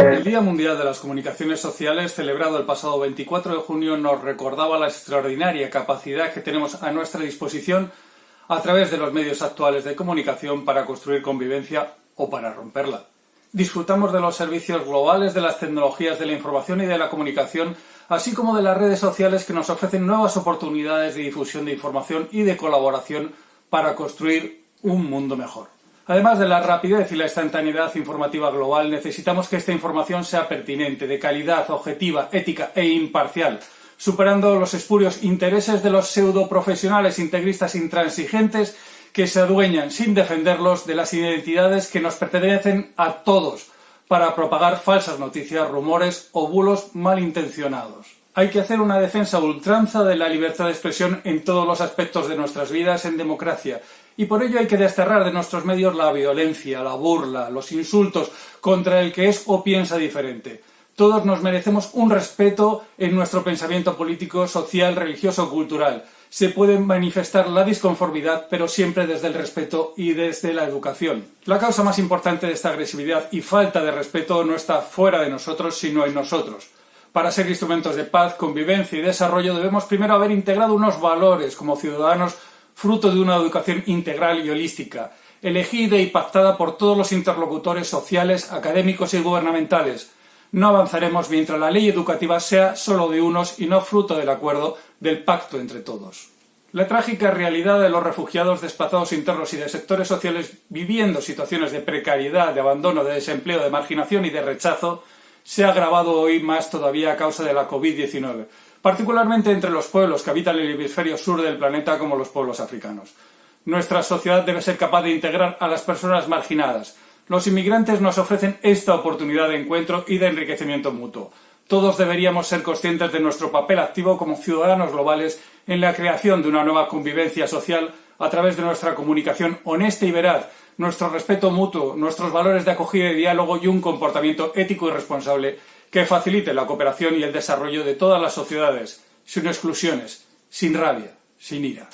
El Día Mundial de las Comunicaciones Sociales, celebrado el pasado 24 de junio, nos recordaba la extraordinaria capacidad que tenemos a nuestra disposición a través de los medios actuales de comunicación para construir convivencia o para romperla. Disfrutamos de los servicios globales de las tecnologías de la información y de la comunicación, así como de las redes sociales que nos ofrecen nuevas oportunidades de difusión de información y de colaboración para construir un mundo mejor. Además de la rapidez y la instantaneidad informativa global, necesitamos que esta información sea pertinente, de calidad, objetiva, ética e imparcial, superando los espurios intereses de los pseudoprofesionales integristas intransigentes que se adueñan, sin defenderlos, de las identidades que nos pertenecen a todos, para propagar falsas noticias, rumores o bulos malintencionados. Hay que hacer una defensa ultranza de la libertad de expresión en todos los aspectos de nuestras vidas en democracia, y por ello hay que desterrar de nuestros medios la violencia, la burla, los insultos contra el que es o piensa diferente. Todos nos merecemos un respeto en nuestro pensamiento político, social, religioso cultural. Se puede manifestar la disconformidad, pero siempre desde el respeto y desde la educación. La causa más importante de esta agresividad y falta de respeto no está fuera de nosotros, sino en nosotros. Para ser instrumentos de paz, convivencia y desarrollo debemos primero haber integrado unos valores como ciudadanos fruto de una educación integral y holística, elegida y pactada por todos los interlocutores sociales, académicos y gubernamentales, no avanzaremos mientras la ley educativa sea solo de unos y no fruto del acuerdo del pacto entre todos. La trágica realidad de los refugiados desplazados internos y de sectores sociales viviendo situaciones de precariedad, de abandono, de desempleo, de marginación y de rechazo se ha agravado hoy más todavía a causa de la COVID-19, particularmente entre los pueblos que habitan el hemisferio sur del planeta como los pueblos africanos. Nuestra sociedad debe ser capaz de integrar a las personas marginadas, los inmigrantes nos ofrecen esta oportunidad de encuentro y de enriquecimiento mutuo. Todos deberíamos ser conscientes de nuestro papel activo como ciudadanos globales en la creación de una nueva convivencia social a través de nuestra comunicación honesta y veraz, nuestro respeto mutuo, nuestros valores de acogida y diálogo y un comportamiento ético y responsable que facilite la cooperación y el desarrollo de todas las sociedades, sin exclusiones, sin rabia, sin ira.